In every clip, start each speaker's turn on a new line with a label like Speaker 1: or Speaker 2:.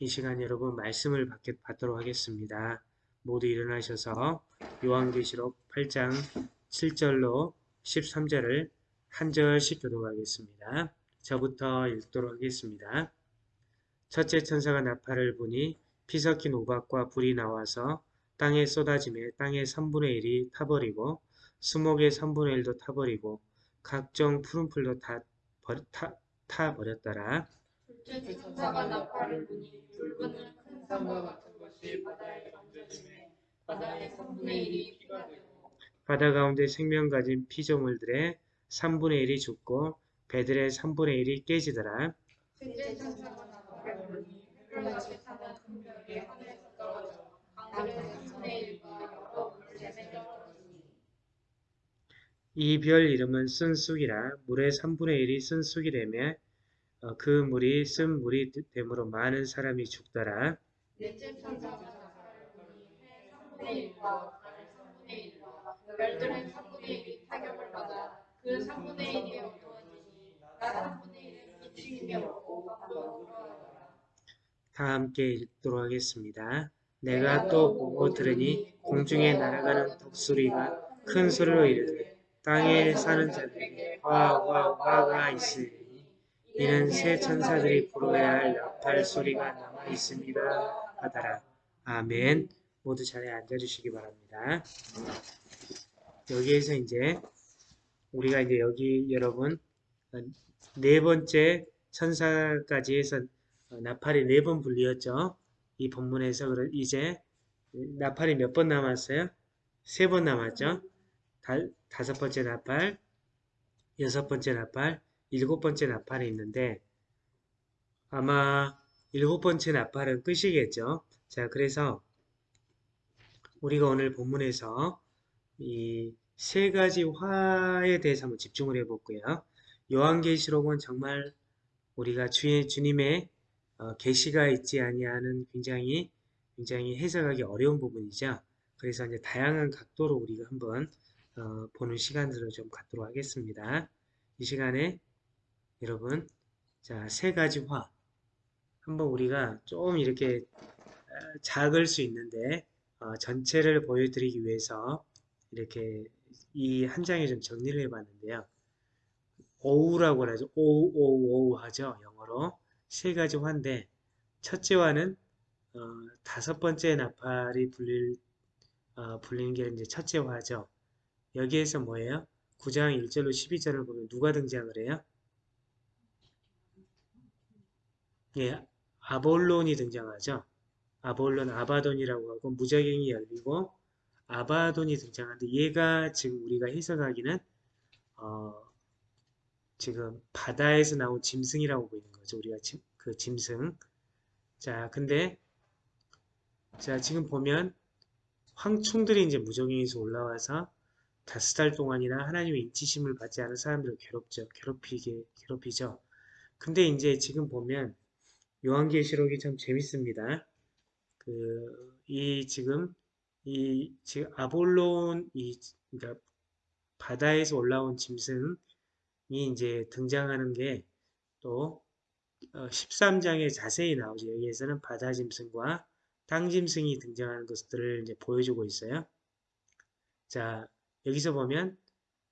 Speaker 1: 이 시간 여러분 말씀을 받도록 하겠습니다. 모두 일어나셔서 요한계시록 8장 7절로 13절을 한 절씩 교독하겠습니다. 저부터 읽도록 하겠습니다. 첫째 천사가 나팔을 부니 피 섞인 우박과 불이 나와서 땅에 쏟아짐에 땅의 3분의 1이 타버리고 수목의 3분의 1도 타버리고 각종 푸른 풀도 다 타버렸더라.
Speaker 2: 둘째 천사가 나팔을 부니 붉은 큰 산과 같은 것이 바다에 던져지매 바다의 3분의 1이 피가 되고
Speaker 1: 바다 가운데 생명 가진 피조물들의 3분의 1이 죽고 배들의 3분의 1이 깨지더라.
Speaker 2: 셋째 천사가 나팔을 부니 햇볕같이 타는 큰 별이 하늘에서 떨어져 강들의 3분의 1과 여러 물샘에 떨어지니
Speaker 1: 이 별 이름은 쓴쑥이라 물의 3분의 1이 쓴쑥이라며 어, 그 물이 쓴 물이 되므로 많은 사람이 죽더라.
Speaker 2: 넷째 천사가 나팔을 부니 해 3분의 1과 달 3분의 1과 별들의 3분의 1이 타격을 받아 그 3분의 1이 어두워지니 나 3분의 1은 기침이 없고 밤도 불어하더라
Speaker 1: 다 함께 읽도록 하겠습니다. 내가 또 보고 들으니 공중에 날아가는 독수리가 큰 소리로 이르되 땅에 사는 자들에게 화화 화가 있으니 이는 새 천사들이 불어야 할 나팔 소리가 남아 있습니다 하더라. 아멘. 모두 자리에 앉아주시기 바랍니다. 여기에서 이제 우리가 이제 여기 여러분 네 번째 천사까지 해서 나팔이 네 번 불리었죠. 이 본문에서 이제 나팔이 몇 번 남았어요? 세 번 남았죠. 다, 다섯 번째 나팔, 여섯 번째 나팔, 일곱 번째 나팔이 있는데 아마 일곱 번째 나팔은 끝이겠죠. 자, 그래서 우리가 오늘 본문에서 이 세 가지 화에 대해서 한번 집중을 해볼게요. 요한계시록은 정말 우리가 주의 주님의 어, 계시가 있지 아니하는 굉장히 굉장히 해석하기 어려운 부분이죠. 그래서 이제 다양한 각도로 우리가 한번 어, 보는 시간들을 좀 갖도록 하겠습니다. 이 시간에 여러분 자 세 가지 화 한번 우리가 좀 이렇게 어, 작을 수 있는데 어, 전체를 보여드리기 위해서 이렇게 이 한 장에 좀 정리를 해봤는데요. 오우라고 하죠. 오오오우 하죠. 영어로 세 가지 화인데 첫째 화는 어, 다섯 번째 나팔이 불릴 어, 불리는 게 이제 첫째 화죠. 여기에서 뭐예요? 9장 1절로 12절을 보면 누가 등장을 해요? 예, 아볼론이 등장하죠. 아볼론, 아바돈이라고 하고 무적행이 열리고 아바돈이 등장하는데 얘가 지금 우리가 해석하기는 어, 지금 바다에서 나온 짐승이라고 보이는 거죠. 우리가 짐, 그 짐승. 자, 근데 자 지금 보면 황충들이 이제 무적행에서 올라와서 다섯 달 동안이나 하나님의 인치심을 받지 않은 사람들을 괴롭죠. 괴롭히게 괴롭히죠. 근데 이제 지금 보면 요한계시록이 참 재밌습니다. 그 이 지금 이 지금 아볼론 이 그러니까 바다에서 올라온 짐승이 이제 등장하는 게또 13장에 어, 자세히 나오죠. 여기에서는 바다 짐승과 땅 짐승이 등장하는 것들을 이제 보여주고 있어요. 자, 여기서 보면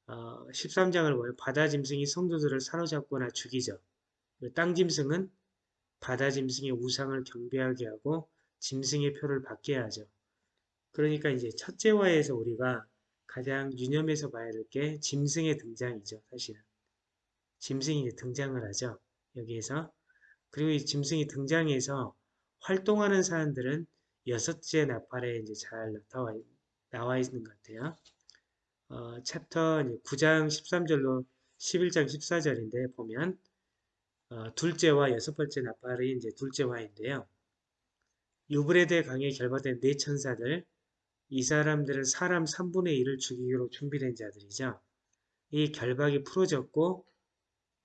Speaker 1: 어, 13장을 보면 바다 짐승이 성도들을 사로잡거나 죽이죠. 땅 짐승은 바다 짐승의 우상을 경배하게 하고 짐승의 표를 받게 하죠. 그러니까 이제 첫째화에서 우리가 가장 유념해서 봐야 될 게 짐승의 등장이죠. 사실은. 짐승이 등장을 하죠. 여기에서. 그리고 이 짐승이 등장해서 활동하는 사람들은 여섯째 나팔에 이제 잘 나와, 나와 있는 것 같아요. 어, 챕터 9장 13절로 11장 14절인데 보면 어, 둘째와 여섯 번째 나팔이 이제 둘째화인데요. 유브레드 강에 결박된 네 천사들 이 사람들은 사람 3분의 1을 죽이기로 준비된 자들이죠. 이 결박이 풀어졌고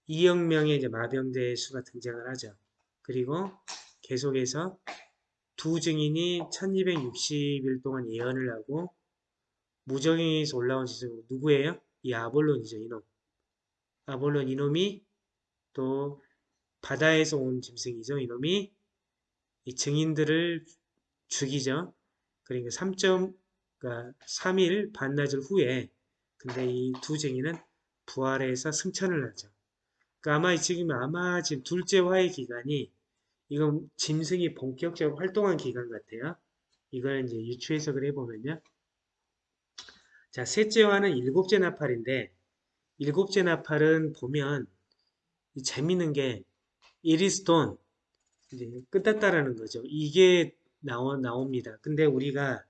Speaker 1: 2억 명의 이제 마병대의 수가 등장을 하죠. 그리고 계속해서 두 증인이 1260일 동안 예언을 하고 무정에서 올라온 지성 누구예요? 이 아볼론이죠. 이놈. 아볼론 이놈이 또 바다에서 온 짐승이죠. 이놈이 이 증인들을 죽이죠. 그러니까 3점, 그러니까 3일 반나절 후에 근데 이 두 증인은 부활해서 승천을 하죠. 그러니까 아마 지금 아마 지금 둘째 화의 기간이 이건 짐승이 본격적으로 활동한 기간 같아요. 이걸 이제 유추 해석을 해보면요. 자, 셋째 화는 일곱째 나팔인데 일곱째 나팔은 보면 재밌는 게 it is done 이제 끝났다라는 거죠. 이게 나오, 나옵니다. 근데 우리가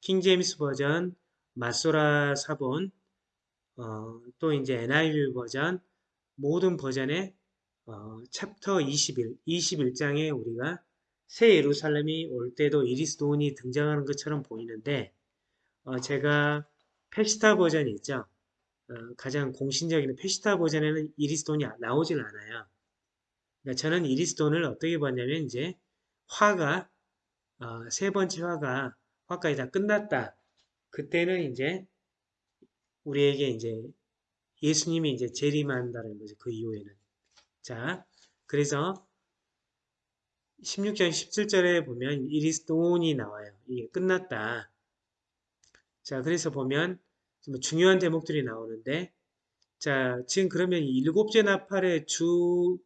Speaker 1: 킹제임스 버전, 마소라 사본, 어, 또 이제 NIV 버전 모든 버전의 어, 챕터 21, 21장에 우리가 새 예루살렘이 올 때도 it is done이 등장하는 것처럼 보이는데 어, 제가 페시타 버전이 있죠. 어, 가장 공신적인 페시타 버전에는 it is done이 나오질 않아요. 그러니까 저는 it is done을 어떻게 봤냐면 이제 화가 어, 세 번째 화가 화까지 다 끝났다. 그때는 이제 우리에게 이제 예수님이 이제 재림한다는 거죠. 그 이후에는. 자, 그래서 16장 17절에 보면 it is done이 나와요. 이게 끝났다. 자, 그래서 보면 좀 중요한 대목들이 나오는데 자, 지금 그러면 이 일곱째 나팔의 주,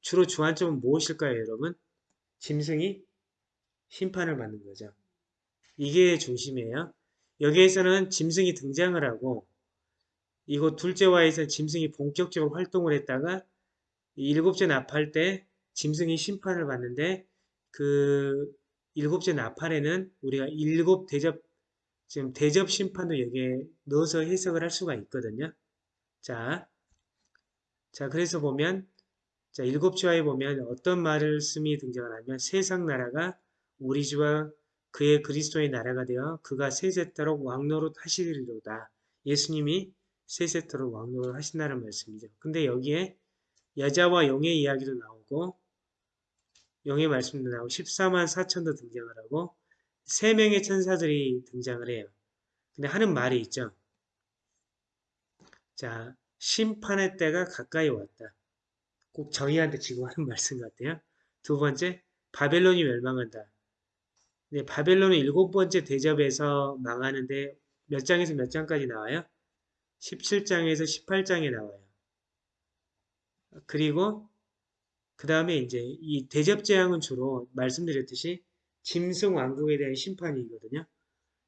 Speaker 1: 주로 주안점은 무엇일까요, 여러분? 짐승이 심판을 받는 거죠. 이게 중심이에요. 여기에서는 짐승이 등장을 하고 이곳 둘째와에서 짐승이 본격적으로 활동을 했다가 일곱째 나팔 때 짐승이 심판을 받는데 그 일곱째 나팔에는 우리가 일곱 대접 지금 대접 심판도 여기에 넣어서 해석을 할 수가 있거든요. 자, 자 그래서 보면 자 일곱째와에 보면 어떤 말씀이 등장을 하면 세상 나라가 우리 주와 그의 그리스도의 나라가 되어 그가 세세토록 왕노릇 하시리로다. 예수님이 세세토록 왕노릇 하신다는 말씀이죠. 근데 여기에 여자와 용의 이야기도 나오고 용의 말씀도 나오고 14만 4천도 등장을 하고 세 명의 천사들이 등장을 해요. 근데 하는 말이 있죠. 자, 심판의 때가 가까이 왔다. 꼭 저희한테 지금 하는 말씀 같아요. 두 번째, 바벨론이 멸망한다. 네, 바벨론은 일곱 번째 대접에서 망하는데 몇 장에서 몇 장까지 나와요? 17장에서 18장에 나와요. 그리고 그 다음에 이제 이 대접 재앙은 주로 말씀드렸듯이 짐승 왕국에 대한 심판이거든요.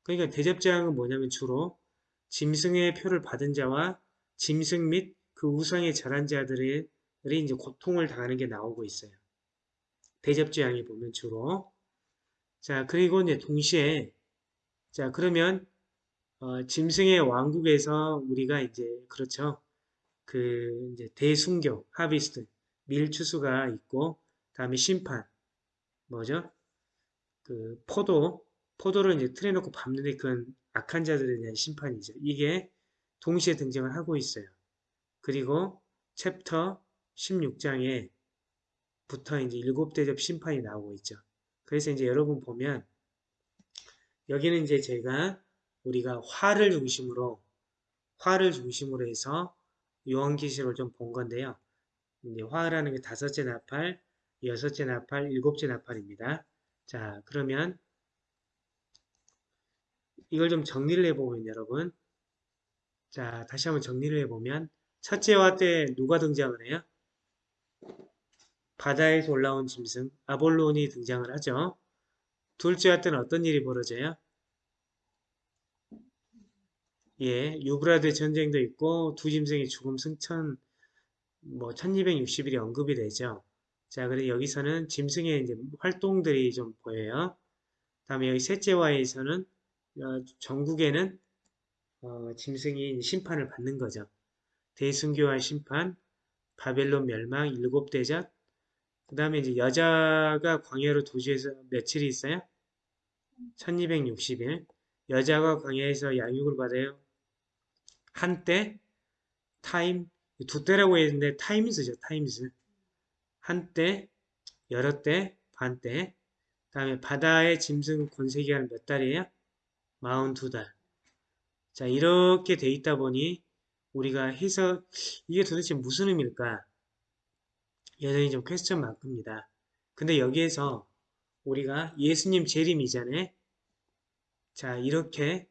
Speaker 1: 그러니까 대접 재앙은 뭐냐면 주로 짐승의 표를 받은 자와 짐승 및 그 우상에 절한 자들이 이제 고통을 당하는 게 나오고 있어요. 대접 재앙이 보면 주로 자 그리고 이제 동시에 자 그러면 어, 짐승의 왕국에서 우리가 이제 그렇죠 그 이제 대순교 하비스트 밀추수가 있고 다음에 심판 뭐죠? 그 포도 포도를 이제 틀에 놓고 밟는데 그건 악한 자들에 대한 심판이죠. 이게 동시에 등장을 하고 있어요. 그리고 챕터 16장에 부터 이제 일곱 대접 심판이 나오고 있죠. 그래서 이제 여러분 보면 여기는 이제 제가 우리가 화를 중심으로 화를 중심으로 해서 요한계시록을 좀 본 건데요. 이제 화라는 게 다섯째 나팔, 여섯째 나팔, 일곱째 나팔입니다. 자, 그러면 이걸 좀 정리를 해보면 여러분 자, 다시 한번 정리를 해보면 첫째 화 때 누가 등장을 해요? 바다에서 올라온 짐승 아볼론이 등장을 하죠. 둘째 화 때는 어떤 일이 벌어져요? 예, 유브라데 전쟁도 있고 두 짐승의 죽음 승천 뭐 1260일이 언급이 되죠. 자, 그래 여기서는 짐승의 이제 활동들이 좀 보여요. 다음에 여기 셋째와에서는 어, 전국에는 어, 짐승이 심판을 받는 거죠. 대순교와 심판, 바벨론 멸망, 일곱 대접, 그 다음에 이제 여자가 광야로 도주해서 며칠이 있어요? 1260일. 여자가 광야에서 양육을 받아요. 한때, time, 두 때라고 했는데 times죠, times. 한때, 여러 때, 반 때. 그 다음에 바다의 짐승 권세기간 몇 달이에요? 42달. 자, 이렇게 돼 있다 보니 우리가 해서 이게 도대체 무슨 의미일까? 여전히 좀 퀘스천 마크입니다. 근데 여기에서 우리가 예수님 재림 이전에 자 이렇게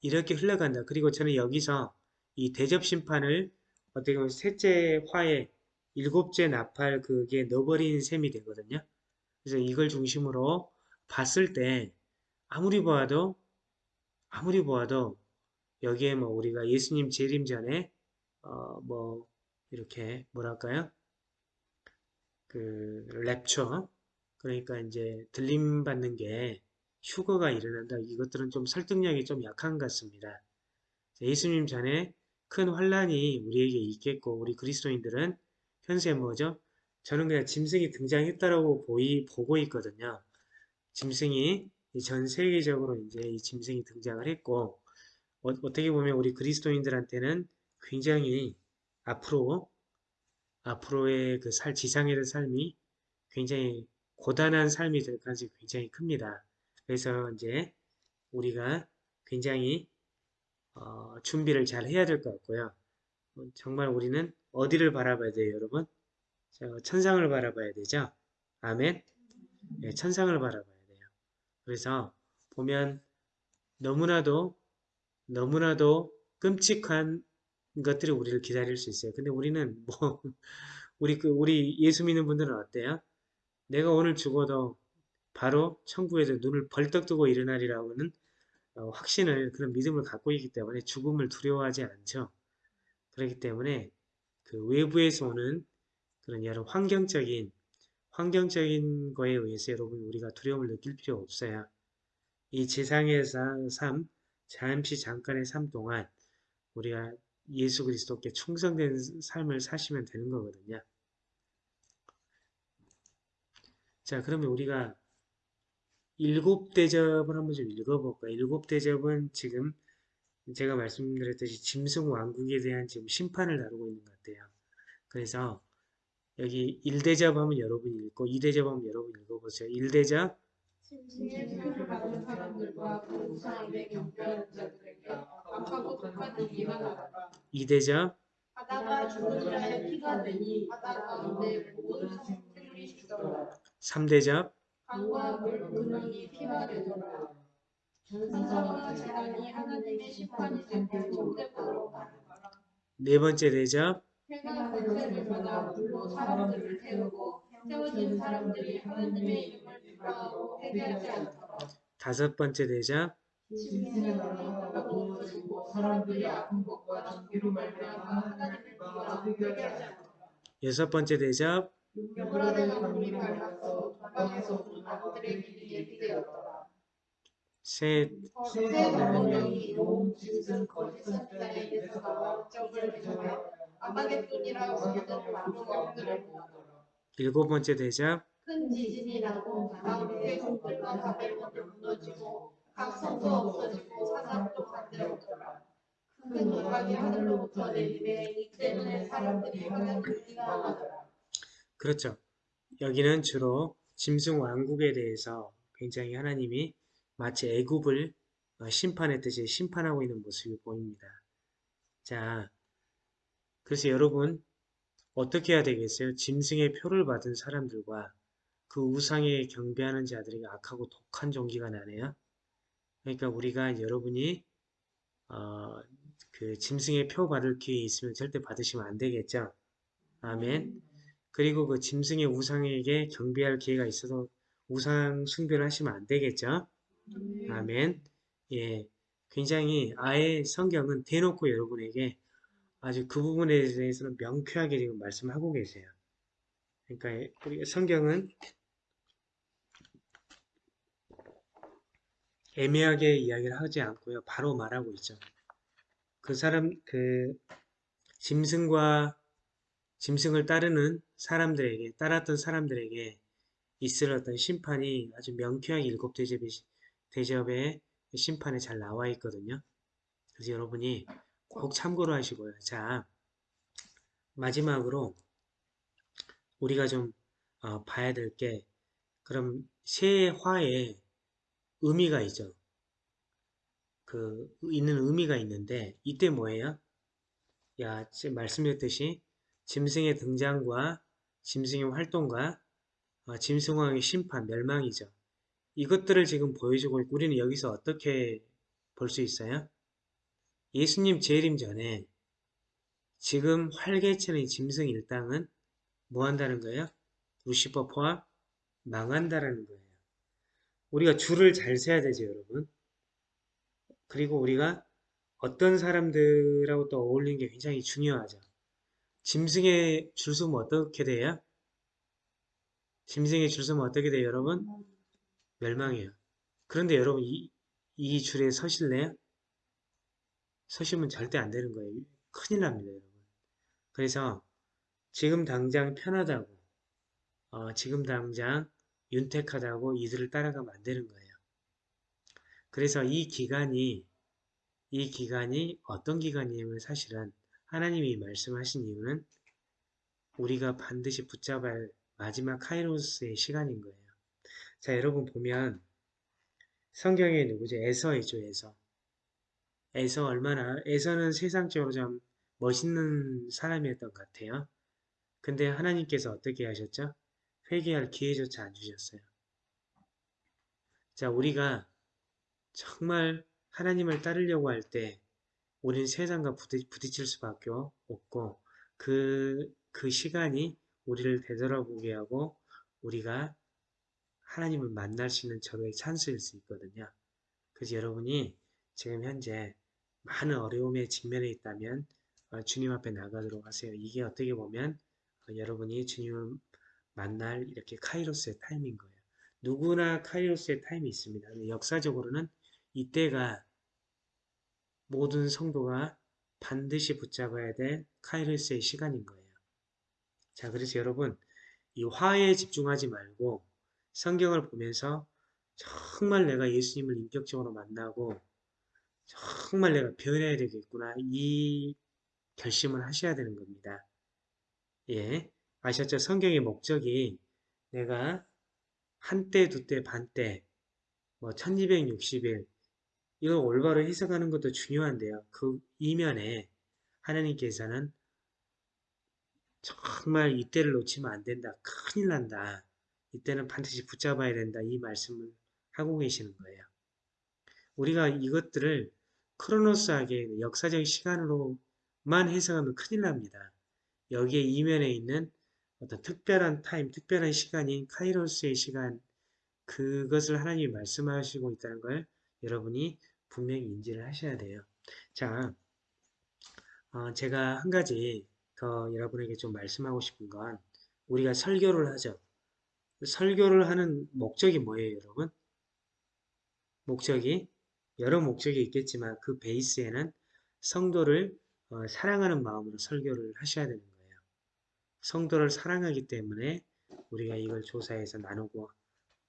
Speaker 1: 이렇게 흘러간다. 그리고 저는 여기서 이 대접 심판을 어떻게 보면 셋째 화에 일곱째 나팔 그게 넣어버린 셈이 되거든요. 그래서 이걸 중심으로 봤을 때 아무리 보아도 아무리 보아도 여기에 뭐 우리가 예수님 재림 전에 어 뭐 이렇게 뭐랄까요? 그 랩처 그러니까 이제 들림 받는 게 휴거가 일어난다. 이것들은 좀 설득력이 좀 약한 것 같습니다. 예수님 전에 큰 환란이 우리에게 있겠고 우리 그리스도인들은 현재 뭐죠? 저는 그냥 짐승이 등장했다라고 보이, 보고 있거든요. 짐승이 전 세계적으로 이제 이 짐승이 등장을 했고 어, 떻게 보면 우리 그리스도인들한테는 굉장히 앞으로 앞으로의 그 살, 지상의 삶이 굉장히 고단한 삶이 될 가능성이 굉장히 큽니다. 그래서 이제 우리가 굉장히 어, 준비를 잘 해야 될 것 같고요. 어, 정말 우리는 어디를 바라봐야 돼요, 여러분? 천상을 바라봐야 되죠? 아멘? 네, 천상을 바라봐야 돼요. 그래서 보면 너무나도 너무나도 끔찍한 것들이 우리를 기다릴 수 있어요. 근데 우리는 뭐 우리 그 우리 예수 믿는 분들은 어때요? 내가 오늘 죽어도 바로 천국에서 눈을 벌떡 뜨고 일어나리라고는 어, 확신을 그런 믿음을 갖고 있기 때문에 죽음을 두려워하지 않죠. 그렇기 때문에 그 외부에서 오는 그런 여러 환경적인 환경적인 거에 의해서 여러분 우리가 두려움을 느낄 필요 없어요. 이 지상의 삶, 잠시 잠깐의 삶 동안 우리가 예수 그리스도께 충성된 삶을 사시면 되는 거거든요. 자, 그러면 우리가 일곱 대접을 한번 좀 읽어볼까요? 일곱 대접은 지금 제가 말씀드렸듯이 짐승 왕국에 대한 지금 심판을 다루고 있는 것 같아요. 그래서 여기 1대접 하면 여러분이 읽고 2대접 하면 여러분 읽어보세요. 1대접
Speaker 2: 짐승의 표를 받은 사람들과 그 우상에게 경배하는 자들에게 악하고 독한 얘기가 나가라.
Speaker 1: 2대접
Speaker 2: 바다가 죽은 자의 피가 되니 바다 가운데 모든 생물이 죽더라.
Speaker 1: 3대접
Speaker 2: 강과 물 근원이 피가 되더라. 천사와 재단이 하나님의 심판이 될때 천대포로 가는거라.
Speaker 1: 네 번째 대접
Speaker 2: 해가 갈 때마다 물로 사람들을 태우고 태워진 사람들이 하나님의 이름
Speaker 1: 다섯 번째
Speaker 2: 않더라.
Speaker 1: 여섯 번째
Speaker 2: 예비되었더라.
Speaker 1: 셋. 일곱 번째 대접
Speaker 2: 큰 지진이 나고 바울의 성들과 바벨론도 무너지고 각 성도 없어지고 사상도 강대없더라. 큰 음악이 하늘로부터 내리매 이 때문에 사람들이 하나님을 비난하더라.
Speaker 1: 그렇죠. 여기는 주로 짐승 왕국에 대해서 굉장히 하나님이 마치 애굽을 어, 심판했듯이 심판하고 있는 모습이 보입니다. 자, 그래서 여러분 어떻게 해야 되겠어요? 짐승의 표를 받은 사람들과 그 우상에 경배하는 자들에게 악하고 독한 종기가 나네요. 그러니까 우리가 여러분이 어, 그 짐승의 표 받을 기회 있으면 절대 받으시면 안 되겠죠. 아멘. 그리고 그 짐승의 우상에게 경배할 기회가 있어도 우상 숭배를 하시면 안 되겠죠. 아멘. 예. 굉장히 아예 성경은 대놓고 여러분에게 아주 그 부분에 대해서는 명쾌하게 지금 말씀하고 계세요. 그러니까 우리 성경은 애매하게 이야기를 하지 않고요. 바로 말하고 있죠. 그 사람, 그 짐승과 짐승을 따르는 사람들에게, 따랐던 사람들에게 있을 어떤 심판이 아주 명쾌하게 일곱 대접의, 대접의 심판에 잘 나와 있거든요. 그래서 여러분이 꼭 참고로 하시고요. 자, 마지막으로 우리가 좀 어, 봐야 될 게 그럼 세화에 의미가 있죠. 그 있는 의미가 있는데 이때 뭐예요? 야, 말씀드렸듯이 짐승의 등장과 짐승의 활동과 어, 짐승왕의 심판, 멸망이죠. 이것들을 지금 보여주고 있고 우리는 여기서 어떻게 볼 수 있어요? 예수님 재림 전에 지금 활개치는 짐승 일당은 뭐 한다는 거예요? 루시퍼 포함 망한다라는 거예요. 우리가 줄을 잘 세야 되죠, 여러분. 그리고 우리가 어떤 사람들하고 또 어울리는 게 굉장히 중요하죠. 짐승에 줄 서면 어떻게 돼요? 짐승에 줄 서면 어떻게 돼요, 여러분? 멸망이에요. 그런데 여러분 이, 이 줄에 서실래요? 서시면 절대 안 되는 거예요. 큰일 납니다, 여러분. 그래서 지금 당장 편하다고, 어, 지금 당장 윤택하다고 이들을 따라가면 안 되는 거예요. 그래서 이 기간이 이 기간이 어떤 기간이냐면 사실은 하나님이 말씀하신 이유는 우리가 반드시 할 마지막 카이로스의 시간인 거예요. 자, 여러분 보면 성경에 누구죠? 에서이죠, 에서. 에서 얼마나, 에서는 세상적으로 좀 멋있는 사람이었던 것 같아요. 근데 하나님께서 어떻게 하셨죠? 회개할 기회조차 안 주셨어요. 자, 우리가 정말 하나님을 따르려고 할 때 우리는 세상과 부딪, 부딪힐 수밖에 없고 그, 그 시간이 우리를 되돌아보게 하고 우리가 하나님을 만날 수 있는 절호의 찬스일 수 있거든요. 그래서 여러분이 지금 현재 많은 어려움에 직면해 있다면 어, 주님 앞에 나가도록 하세요. 이게 어떻게 보면 어, 여러분이 주님을 만날 이렇게 카이로스의 time인 거예요. 누구나 카이로스의 time이 있습니다. 역사적으로는 이때가 모든 성도가 반드시 붙잡아야 될 카이로스의 시간인 거예요. 자, 그래서 여러분 이 화에 집중하지 말고 성경을 보면서 정말 내가 예수님을 인격적으로 만나고 정말 내가 변해야 되겠구나 이 결심을 하셔야 되는 겁니다. 예, 아셨죠? 성경의 목적이 내가 한때, 두때, 반때, 뭐 1260일 이걸 올바로 해석하는 것도 중요한데요. 그 이면에 하나님께서는 정말 이때를 놓치면 안 된다. 큰일 난다. 이때는 반드시 붙잡아야 된다. 이 말씀을 하고 계시는 거예요. 우리가 이것들을 크로노스하게 역사적 시간으로만 해석하면 큰일 납니다. 여기에 이면에 있는 어떤 특별한 타임, 특별한 시간인 카이로스의 시간, 그것을 하나님이 말씀하시고 있다는 걸 여러분이 분명히 인지를 하셔야 돼요. 자, 어, 제가 한 가지 더 여러분에게 좀 말씀하고 싶은 건 우리가 설교를 하죠. 설교를 하는 목적이 뭐예요, 여러분? 목적이 여러 목적이 있겠지만 그 베이스에는 성도를 어, 사랑하는 마음으로 설교를 하셔야 되는 거예요. 성도를 사랑하기 때문에 우리가 이걸 조사해서 나누고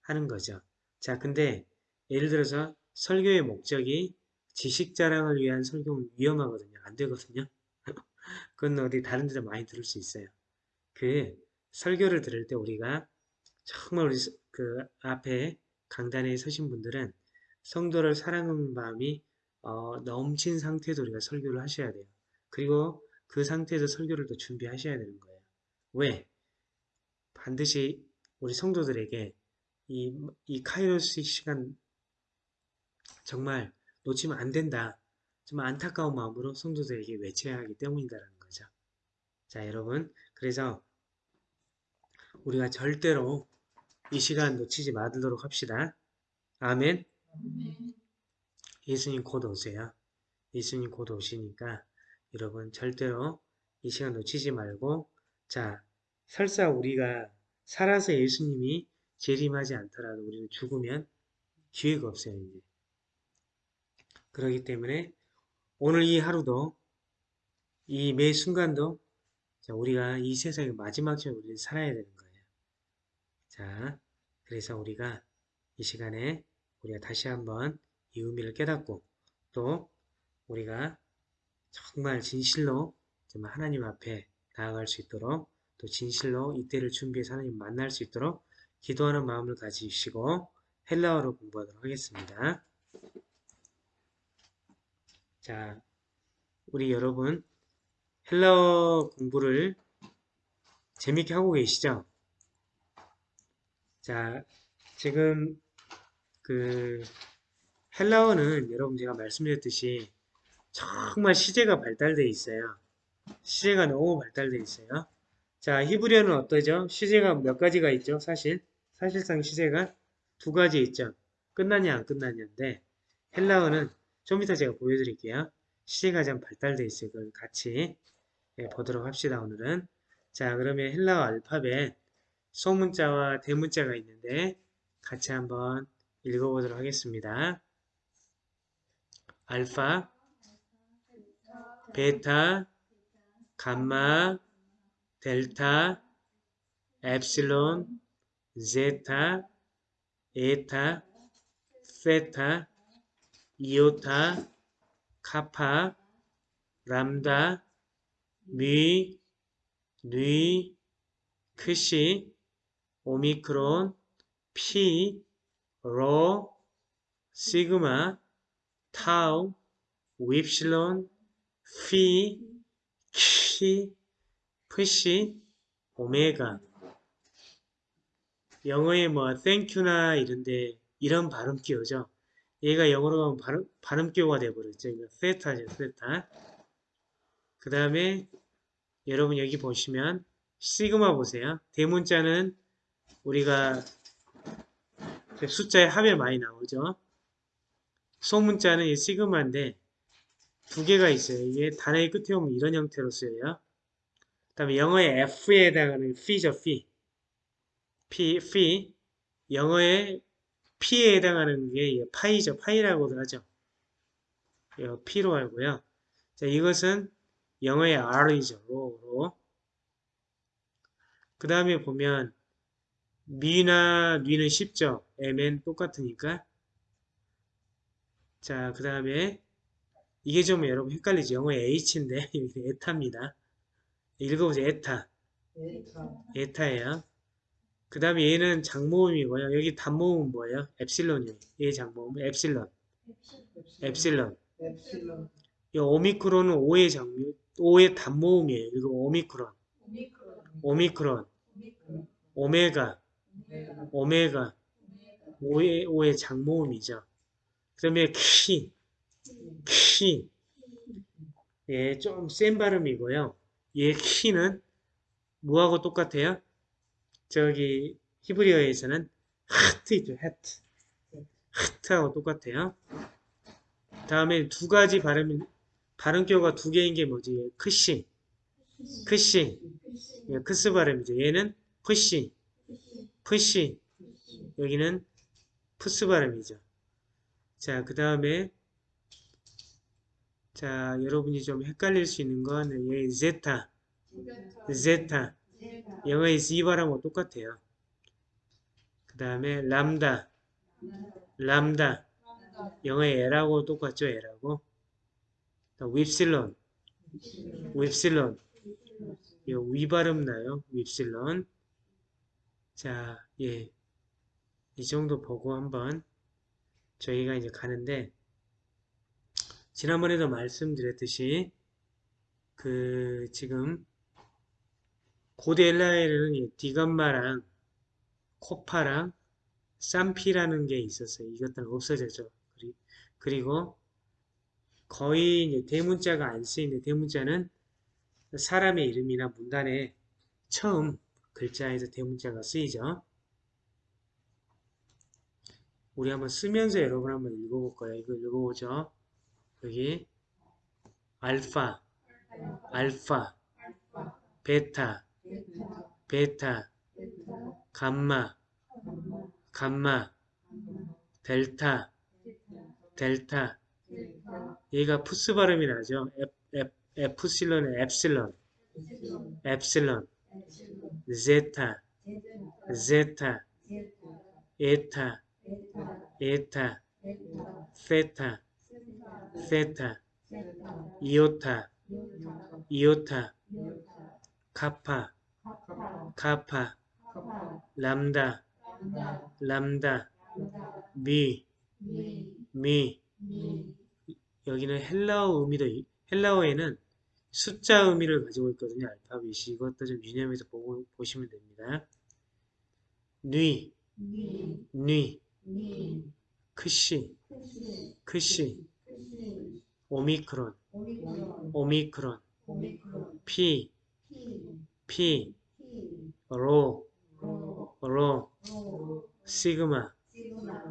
Speaker 1: 하는 거죠. 자, 근데 예를 들어서 설교의 목적이 지식 자랑을 위한 설교는 위험하거든요. 안 되거든요. 그건 어디 다른 데서 많이 들을 수 있어요. 그 설교를 들을 때 우리가 정말 우리 그 앞에 강단에 서신 분들은 성도를 사랑하는 마음이 어, 넘친 상태에서 우리가 설교를 하셔야 돼요. 그리고 그 상태에서 설교를 또 준비하셔야 되는 거예요. 왜? 반드시 우리 성도들에게 이, 이 카이로스 시간 정말 놓치면 안 된다. 정말 안타까운 마음으로 성도들에게 외쳐야 하기 때문이다라는 거죠. 자, 여러분. 그래서 우리가 절대로 이 시간 놓치지 말도록 합시다. 아멘. 예수님 곧 오세요. 예수님 곧 오시니까 여러분 절대로 이 시간 놓치지 말고 자 설사 우리가 살아서 예수님이 재림하지 않더라도 우리는 죽으면 기회가 없어요 이제 그렇기 때문에 오늘 이 하루도 이 매 순간도 자, 우리가 이 세상의 마지막처럼 우리는 살아야 되는 거예요. 자, 그래서 우리가 이 시간에 우리가 다시 한번 이 의미를 깨닫고 또 우리가 정말 진실로 정말 하나님 앞에 나아갈 수 있도록 또 진실로 이때를 준비해서 하나님 만날 수 있도록 기도하는 마음을 가지시고 헬라어로 공부하도록 하겠습니다. 자, 우리 여러분 헬라어 공부를 재밌게 하고 계시죠? 자, 지금 그 헬라어는 여러분 제가 말씀드렸듯이 정말 시제가 발달되어 있어요. 시제가 너무 발달되어 있어요. 자, 히브리어는 어떠죠? 시제가 몇 가지가 있죠? 사실 사실상 시제가 두 가지 있죠. 끝나냐 안 끝나냐인데 헬라어는 좀 이따 제가 보여드릴게요. 시제가 좀 발달되어 있어요. 그걸 같이 예, 보도록 합시다. 오늘은 자 그러면 헬라어 알파벳 소문자와 대문자가 있는데 같이 한번 읽어보도록 하겠습니다. 알파, 베타, 감마, 델타, 엡실론, 제타, 에타, 세타, 이오타, 카파, 람다, 미, 뉘, 크시, 오미크론, 피, 로, 시그마, 타우, 윕실론, 피, 키, 푸시, 오메가. 영어에 뭐 thank you나 이런데 이런 발음 끼오죠. 얘가 영어로 가면 발음, 발음 끼오가 돼버렸죠. 이거 세타죠, 세타. 그 다음에 여러분 여기 보시면 시그마 보세요. 대문자는 우리가 숫자에 합에 많이 나오죠. 소문자는 이 시그마인데 두 개가 있어요. 이게 단어의 끝에 오면 이런 형태로 쓰여요. 그 다음에 영어의 F에 해당하는 fe죠, fee. P, fee. 영어의 P에 해당하는 게 파이죠. 파이라고도 하죠. 이거 P로 알고요. 자, 이것은 영어의 R이죠. 로. 그 다음에 보면 미나 뉘는 쉽죠. M은 똑같으니까. 자, 그 다음에 이게 좀 여러분 헷갈리죠. 영어의 H인데 에타입니다. 읽어보세요. 에타. 에타예요. 그 다음에 얘는 장모음이고요. 여기 단모음은 뭐예요? 엡실론이에요. 얘 장모음 엡실론. 엡실론.
Speaker 3: 엡실론,
Speaker 1: 이 오미크론은 5의 장모, 5의 단모음이에요. 이거 오미크론.
Speaker 2: 오미크론,
Speaker 1: 오미크론.
Speaker 2: 오미크론,
Speaker 1: 오메가.
Speaker 3: 오메가,
Speaker 1: 오메가. 5의, 5의 장모음이죠. 그 다음에 키. 키. 예, 좀 센 발음이고요. 얘 키는 뭐하고 똑같아요? 저기 히브리어에서는 하트이죠, 하트. 하트하고 똑같아요. 다음에 두 가지 발음, 발음교가 두 개인 게 뭐지? 크시. 크시. 예, 크스 발음이죠. 얘는 푸시. 푸시. 여기는 푸스 발음이죠. 자, 그 다음에 자, 여러분이 좀 헷갈릴 수 있는 건 얘 제타. 제타. 영어의 발음하고 똑같아요. 그 다음에 람다. 람다. 영어의 L하고 똑같죠, L하고. 윕실론. 윕실론. 이거 위 발음 나요, 윕실론. 자, 예. 이 정도 보고 한번 저희가 이제 가는데, 지난번에도 말씀드렸듯이, 그, 지금, 고대 엘라에는 디감마랑 코파랑 쌈피라는 게 있었어요. 이것들은 없어졌죠. 그리- 그리고 거의 대문자가 안 쓰이는데 대문자는 사람의 이름이나 문단에 처음 글자에서 대문자가 쓰이죠. 우리 한번 쓰면서 여러분 한번 읽어볼 거예요. 이거 읽어보죠. 여기 알파, 알파, 베타, 베타, 감마, 감마, 델타, 델타. 얘가 푸스 발음이 나죠. 에프실론의 엡실론, 엡실론, 제타, 제타, 에타, 에타, 세타, 세타, 이오타, 이오타, 카파, 카파, 람다, 람다, 미, 미. 여기는 헬라어 의미도, 이- 헬라어에는 숫자 의미를 가지고 있거든요. 알파벳이. 이것도 좀 유념해서 보고, 보시면 됩니다. 뉘,
Speaker 2: 니,
Speaker 1: 뉘, 크시,
Speaker 2: 크시,
Speaker 1: 오미크론,
Speaker 2: 오미크론,
Speaker 1: 피,
Speaker 2: 피,
Speaker 1: 로,
Speaker 2: 로,
Speaker 1: 시그마,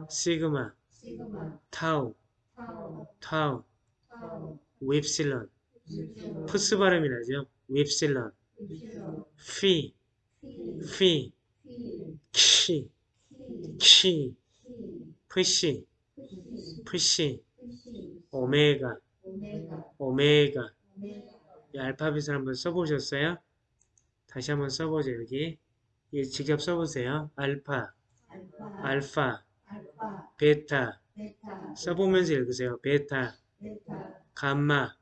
Speaker 2: 시그마,
Speaker 1: 타우,
Speaker 2: 타우,
Speaker 1: 윕실론, 푸시 발음이 나죠? 윕실론, 피,
Speaker 2: 피,
Speaker 1: 키,
Speaker 2: 키,
Speaker 1: 푸시,
Speaker 2: 푸시,
Speaker 1: 오메가,
Speaker 2: 오메가,
Speaker 1: 오메가. 이 알파벳을 한번 써보셨어요? 다시 한번 써보죠, 여기. 예, 직접 써보세요. 알파,
Speaker 2: 알파,
Speaker 1: 알파,
Speaker 2: 알파,
Speaker 1: 베타.
Speaker 2: 베타,
Speaker 1: 써보면서 읽으세요. 베타,
Speaker 2: 베타,
Speaker 1: 감마,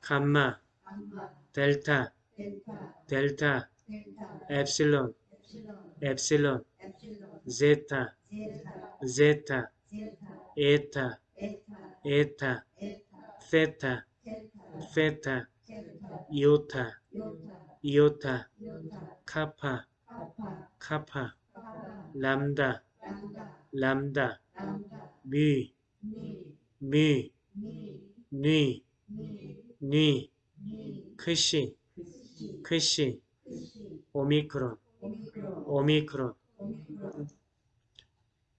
Speaker 2: 감마,
Speaker 1: 감마, 델타,
Speaker 2: 델타,
Speaker 1: 델타,
Speaker 2: 델타,
Speaker 1: 엡실론,
Speaker 2: 엡실론,
Speaker 1: 엡실론, 제타,
Speaker 2: 제타,
Speaker 1: 제타, 에타, 세타,
Speaker 2: 테타,
Speaker 1: 세타,
Speaker 2: 테타,
Speaker 1: 이오타, 카파,
Speaker 2: 카파,
Speaker 1: 람다,
Speaker 2: 람다,
Speaker 1: 미,
Speaker 2: 미,
Speaker 1: 뉘,
Speaker 2: 미,
Speaker 1: 크시,
Speaker 2: 크시,
Speaker 1: 오미크론,
Speaker 2: 오미크론,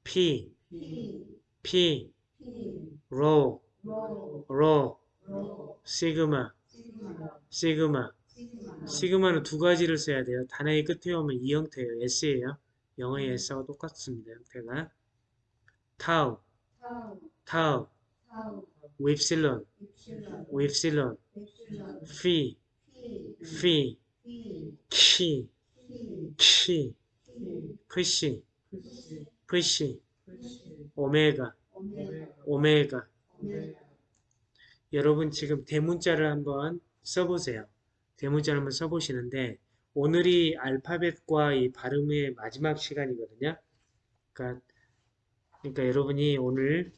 Speaker 1: 피,
Speaker 2: 피,
Speaker 1: 시그마,
Speaker 2: 시그마,
Speaker 1: 시그마.
Speaker 2: 시그마,
Speaker 1: 시그마는 두 가지를 써야 돼요. 단어의 끝에 오면 이 형태예요. S예요. 영어의 S하고 똑같습니다. 형태가. 타우,
Speaker 2: 타우,
Speaker 1: 타우,
Speaker 2: 타우,
Speaker 1: 윕실론, 윕실론,
Speaker 2: 입실론,
Speaker 1: 피,
Speaker 2: 피,
Speaker 1: 피,
Speaker 2: 피,
Speaker 1: 키,
Speaker 2: 키,
Speaker 1: 푸시, 푸시, 오메가,
Speaker 2: 오메가,
Speaker 1: 오메가. 여러분 지금 대문자를 한번 써보세요. 대문자를 한번 써보시는데 오늘이 알파벳과 이 발음의 마지막 시간이거든요. 그러니까, 그러니까 여러분이 오늘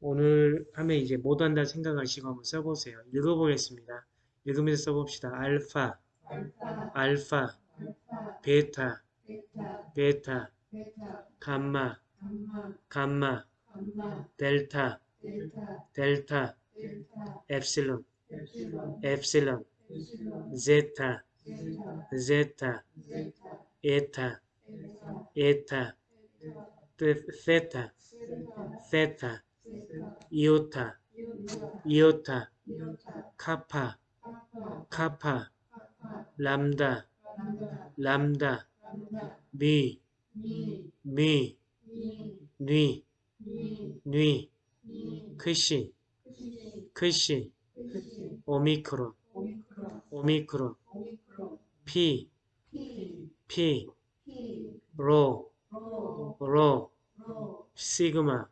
Speaker 1: 오늘 하면 이제 못 한다 생각하시고 한번 써보세요. 읽어보겠습니다. 읽으면서 써봅시다. 알파,
Speaker 2: 알파,
Speaker 1: 알파,
Speaker 2: 알파,
Speaker 1: 베타,
Speaker 2: 베타,
Speaker 1: 베타,
Speaker 2: 베타,
Speaker 1: 감마,
Speaker 2: 감마,
Speaker 1: 감마, 델타,
Speaker 2: 델타,
Speaker 1: 엡실론,
Speaker 2: 엡실론,
Speaker 1: 제타,
Speaker 2: 제타,
Speaker 1: 에타,
Speaker 2: 에타,
Speaker 1: 세타,
Speaker 2: 세타,
Speaker 1: 이오타,
Speaker 2: 이오타,
Speaker 1: 카파,
Speaker 2: 카파,
Speaker 1: 람다,
Speaker 2: 람다,
Speaker 1: 미,
Speaker 2: 미,
Speaker 1: 뉘,
Speaker 2: 미,
Speaker 1: 뉘,
Speaker 2: 미,
Speaker 1: 크시,
Speaker 2: 크시,
Speaker 1: 오미크론,
Speaker 2: 오미크론,
Speaker 1: 피,
Speaker 2: 피,
Speaker 1: 로,
Speaker 2: 로,
Speaker 1: 시그마,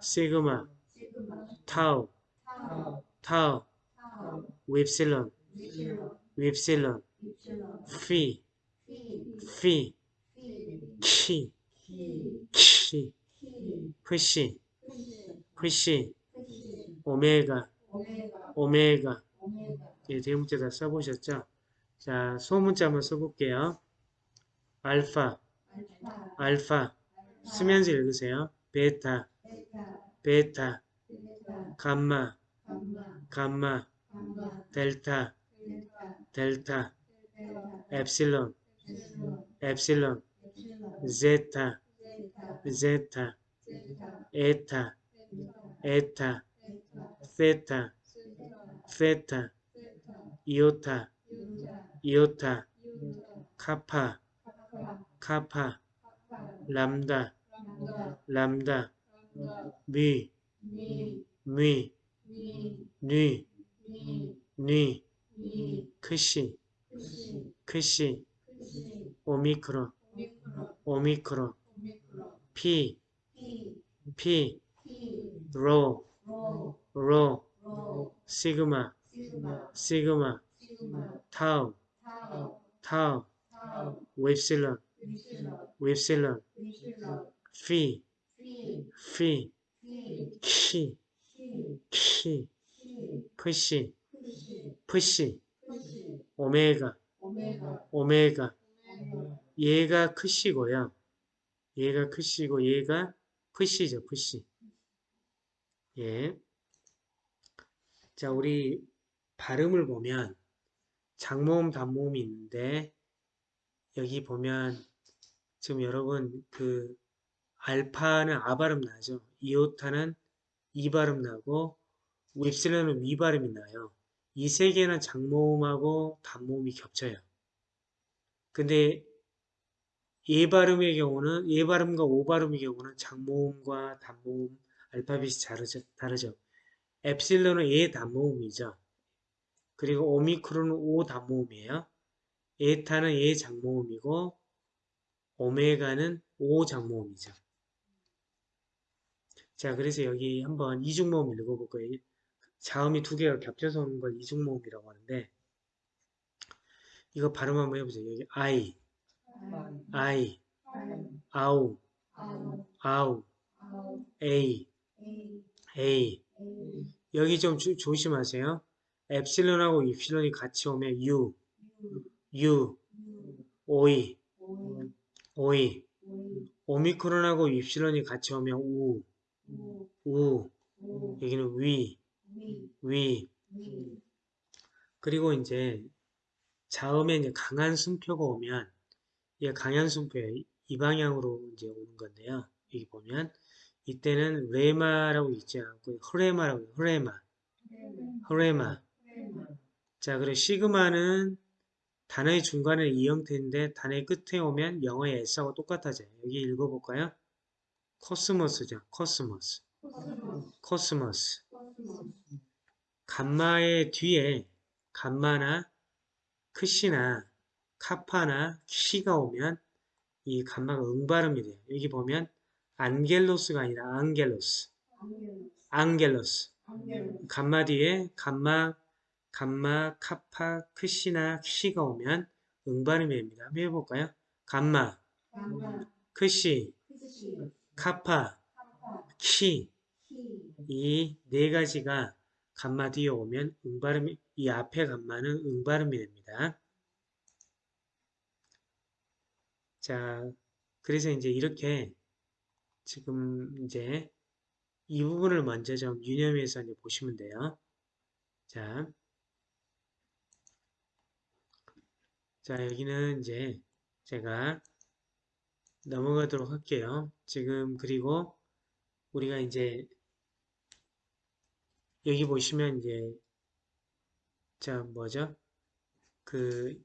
Speaker 2: 시그마,
Speaker 1: 타우,
Speaker 2: 타우,
Speaker 1: 윕실론,
Speaker 2: 입실론,
Speaker 1: 피,
Speaker 2: 피,
Speaker 1: 키,
Speaker 2: 키,
Speaker 1: 푸시, 푸시, 오메가,
Speaker 2: 오메가,
Speaker 1: 예, 대문자 다 써보셨죠? 자, 소문자 한번 써볼게요. 알파,
Speaker 2: 알파.
Speaker 1: 쓰면서 읽으세요. 베타,
Speaker 2: 베타,
Speaker 1: 감마,
Speaker 2: 감마,
Speaker 1: 델타,
Speaker 2: 델타,
Speaker 1: 엡실론,
Speaker 2: 엡실론,
Speaker 1: 제타, 카파,
Speaker 2: 카파,
Speaker 1: 카파, 람다,
Speaker 2: 람다,
Speaker 1: 람다,
Speaker 2: 람다,
Speaker 1: 미,
Speaker 2: 미,
Speaker 1: 미,
Speaker 2: 미,
Speaker 1: 뉘,
Speaker 2: 미,
Speaker 1: 뉘,
Speaker 2: 미,
Speaker 1: 크시,
Speaker 2: 크시,
Speaker 1: 오미크론,
Speaker 2: 오미크론,
Speaker 1: 피,
Speaker 2: 피,
Speaker 1: 로,
Speaker 2: 로,
Speaker 1: 시그마,
Speaker 2: 시그마,
Speaker 1: 타우,
Speaker 2: 타우,
Speaker 1: 윕실론,
Speaker 2: 위실론,
Speaker 1: 피,
Speaker 2: 피,
Speaker 1: 키,
Speaker 2: 키,
Speaker 1: 푸시, 푸시, 오메가.
Speaker 2: 오메가,
Speaker 1: 얘가 크시고요. 얘가 크시고 얘가 푸시죠, 푸시. 예. 자, 우리 발음을 보면 장모음, 단모음이 있는데 여기 보면 지금 여러분 그 알파는 아 발음 나죠. 이오타는 이 발음 나고 윕실론은 위 발음이 나요. 이 세 개는 장모음하고 단모음이 겹쳐요. 근데 예 발음의 경우는 예 발음과 오 발음의 경우는 장모음과 단모음 알파벳이 다르죠. 다르죠. 엡실론은 예 단모음이죠. 그리고 오미크론은 오 단모음이에요. 에타는 예 장모음이고 오메가는 오 장모음이죠. 자, 그래서 여기 한번 이중모음 읽어볼 거예요. 자음이 두 개가 겹쳐서 오는 걸 이중모음이라고 하는데 이거 발음 한번 해보세요. 여기 I, I, 아우, 아우, A, A 여기 좀 조, 조심하세요. 엡실론하고 입실론이 같이 오면 U, U, 오이, 오이. 오미크론하고 입실론이 같이 오면 우, 우. 여기는 위, 위. 그리고 이제 자음에 이제 강한 숨표가 오면 얘 강한 숨표예요. 이 방향으로 이제 오는 건데요. 여기 보면 이때는 ρῆμα라고 읽지 않고 ῥῆμα라고 해요. ῥῆμα, ῥῆμα. 자, 그리고 시그마는 단어의 중간에 이 형태인데 단어의 끝에 오면 영어의 S하고 똑같아져요. 여기 읽어볼까요? κόσμος죠. κόσμος. κόσμος. 감마의 뒤에 감마나 크시나 카파나 키가 오면 이 감마가 응발음이 돼요. 여기 보면 안겔로스가 아니라 앙겔로스. 앙겔로스. 감마 뒤에 감마, 감마, 카파, 크시나 키가 오면 응발음이 됩니다. 한번 해볼까요? 감마, 크시, 카파, 키. 이 네 가지가 감마 뒤에 오면 응발음이, 이 앞에 감마는 응발음이 됩니다. 자, 그래서 이제 이렇게 지금 이제 이 부분을 먼저 좀 유념해서 이제 보시면 돼요. 자, 자 여기는 이제 제가 넘어가도록 할게요. 지금 그리고 우리가 이제 여기 보시면 이제 자 뭐죠? 그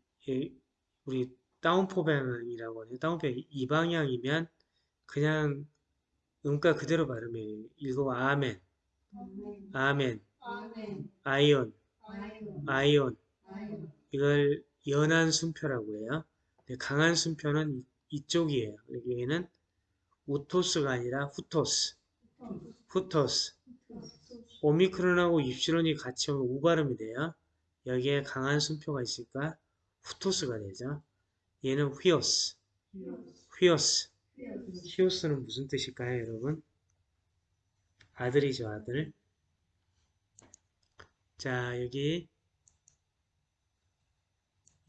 Speaker 1: 우리 다운포 방향이라고 해요. 다운포 이 방향이면 그냥 음가 그대로 발음해요. 읽어 아멘, 아멘, 아이온, 아이온. 이걸 연한 순표라고 해요. 강한 순표는 이쪽이에요. 여기에는 우토스가 아니라 후토스, 후토스. 오미크론하고 입시론이 같이 오면 우 발음이 돼요. 여기에 강한 순표가 있으니까 후토스가 되죠. 얘는 휘오스, 휘오스. 히오스는 무슨 뜻일까요, 여러분? 아들이죠, 아들. 자, 여기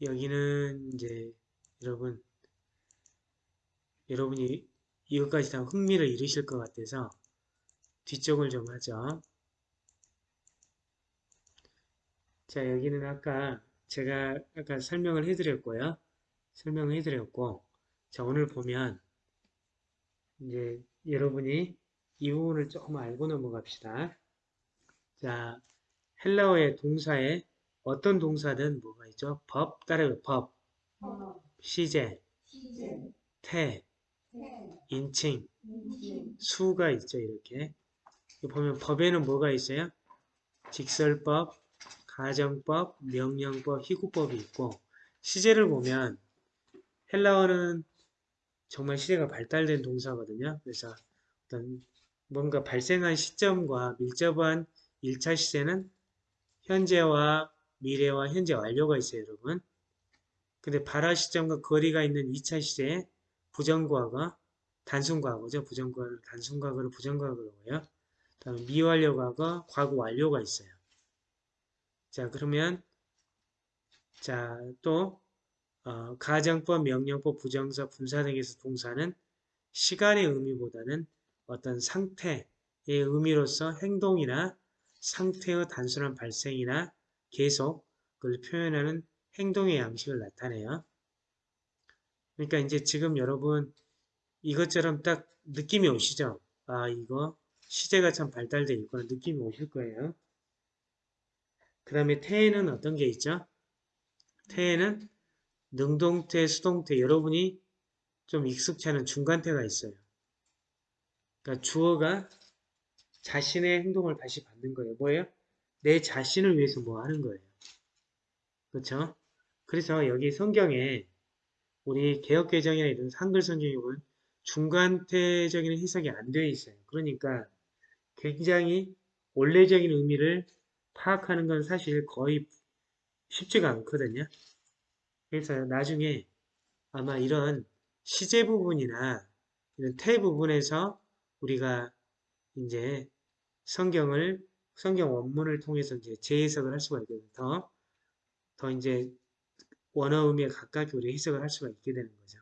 Speaker 1: 여기는 이제 여러분 여러분이 이것까지 다 흥미를 잃으실 것 같아서 뒤쪽을 좀 하죠. 자, 여기는 아까 제가 아까 설명을 해드렸고요. 설명을 해드렸고 자, 오늘 보면 이제 여러분이 이 부분을 조금 알고 넘어갑시다. 자, 헬라어의 동사에 어떤 동사든 뭐가 있죠? 법, 따라요. 법, 시제, 태, 인칭, 수가 있죠. 이렇게. 보면 법에는 뭐가 있어요? 직설법, 가정법, 명령법, 희구법이 있고 시제를 보면 헬라어는 정말 시대가 발달된 동사거든요. 그래서 어떤 뭔가 발생한 시점과 밀접한 1차 시제는 현재와 미래와 현재 완료가 있어요, 여러분. 근데 발화 시점과 거리가 있는 2차 시제에 부정과거, 단순과거죠. 부정과거를 단순과거를 부정과거로 해요. 다음에 미완료 과거, 과거 완료가 있어요. 자, 그러면 자, 또 어, 가정법, 명령법, 부정사, 분사 등에서 동사는 시간의 의미보다는 어떤 상태의 의미로서 행동이나 상태의 단순한 발생이나 계속을 표현하는 행동의 양식을 나타내요. 그러니까 이제 지금 여러분 이것처럼 딱 느낌이 오시죠? 아 이거 시제가 참 발달되어 있구나 느낌이 오실 거예요. 그 다음에 태에는 어떤 게 있죠? 태에는 능동태, 수동태 여러분이 좀 익숙치 않은 중간태가 있어요. 그러니까 주어가 자신의 행동을 다시 받는 거예요. 뭐예요? 내 자신을 위해서 뭐 하는 거예요. 그렇죠? 그래서 여기 성경에 우리 개혁개정이나 이런 한글 보면 중간태적인 해석이 안 되어 있어요. 그러니까 굉장히 원래적인 의미를 파악하는 건 사실 거의 쉽지가 않거든요. 그래서 나중에 아마 이런 시제 부분이나 이런 태 부분에서 우리가 이제 성경을 성경 원문을 통해서 이제 재해석을 할 수가 있거든요. 더, 더 이제 원어 의미에 가깝게 우리 해석을 할 수가 있게 되는 거죠.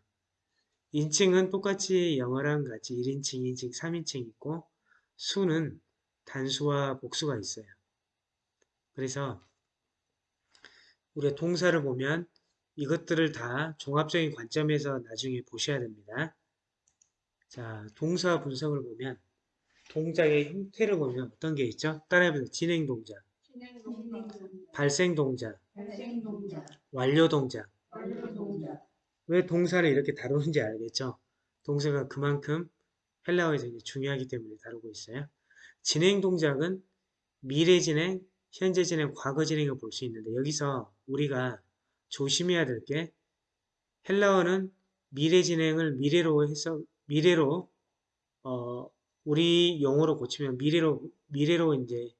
Speaker 1: 인칭은 똑같이 영어랑 같이 1인칭, 2인칭, 3인칭 있고 수는 단수와 복수가 있어요. 그래서 우리가 동사를 보면 이것들을 다 종합적인 관점에서 나중에 보셔야 됩니다. 자, 동사 분석을 보면 동작의 형태를 보면 어떤 게 있죠? 따라해보세요. 진행 동작, 발생 동작, 완료 동작.
Speaker 2: 완료 동작,
Speaker 1: 왜 동사를 이렇게 다루는지 알겠죠? 동사가 그만큼 헬라어에서 중요하기 때문에 다루고 있어요. 진행 동작은 미래 진행, 현재 진행, 과거 진행을 볼 수 있는데 여기서 우리가 조심해야 될 게 헬라어는 미래 진행을 미래로 해서 미래로 어 우리 용어로 고치면 미래로 미래로 이제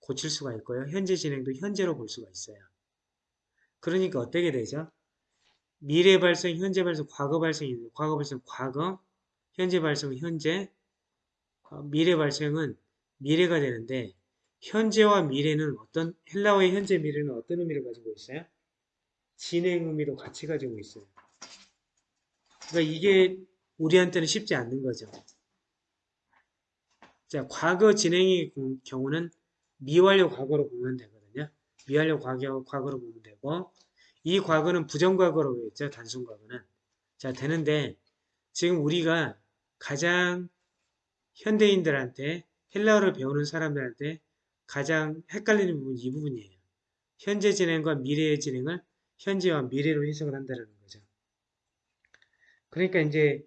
Speaker 1: 고칠 수가 있고요. 현재 진행도 현재로 볼 수가 있어요. 그러니까 어떻게 되죠? 미래 발생, 현재 발생, 과거 발생이 과거 발생 과거, 현재 발생은 현재, 어, 미래 발생은 미래가 되는데 현재와 미래는 어떤 헬라어의 현재 미래는 어떤 의미를 가지고 있어요? 진행 의미로 같이 가지고 있어요. 그러니까 이게 우리한테는 쉽지 않는 거죠. 자, 과거 진행의 경우는 미완료 과거로 보면 되거든요. 미완료 과거, 과거로 보면 되고 이 과거는 부정과거로 했죠. 단순 과거는. 자, 되는데 지금 우리가 가장 현대인들한테 헬라어를 배우는 사람들한테 가장 헷갈리는 부분이 이 부분이에요. 현재 진행과 미래의 진행을 현재와 미래로 해석을 한다는 거죠. 그러니까 이제